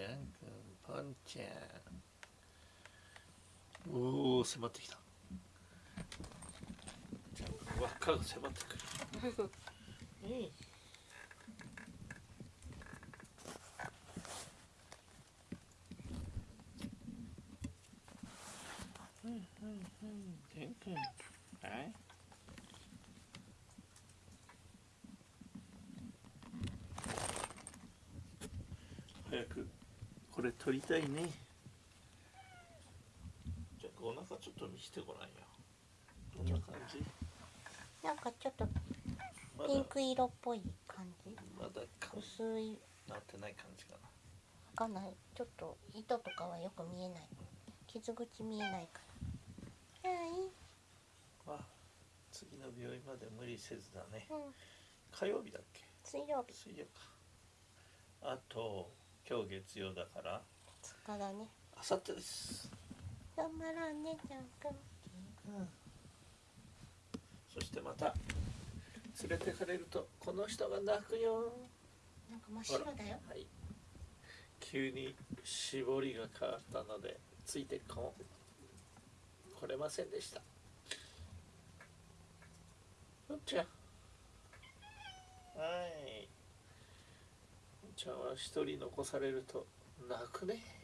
ちゃんくん、ぽんちゃんおお迫ってきたじゃあ輪っかが迫ってくるうんうんうん。うんケン君はい早くこれ取りたいね。じゃあお腹ちょっと見せてごらんよ。どんな感じ？なんかちょっとピンク色っぽい感じ？まだか薄い。なってない感じかな。わかんない。ちょっと糸とかはよく見えない。傷口見えないから。はい。まあ次の病院まで無理せずだね。うん。火曜日だっけ？水曜日。水曜か。あと今日月曜だから。2日だね。あさってです。頑張らんねちゃんくん。そしてまた連れてかれるとこの人が泣くよ。なんか真っ白だよ。はい。急に絞りが変わったのでついてこ来れませんでした。よっちゃんはいちゃんは一人残されると泣くね。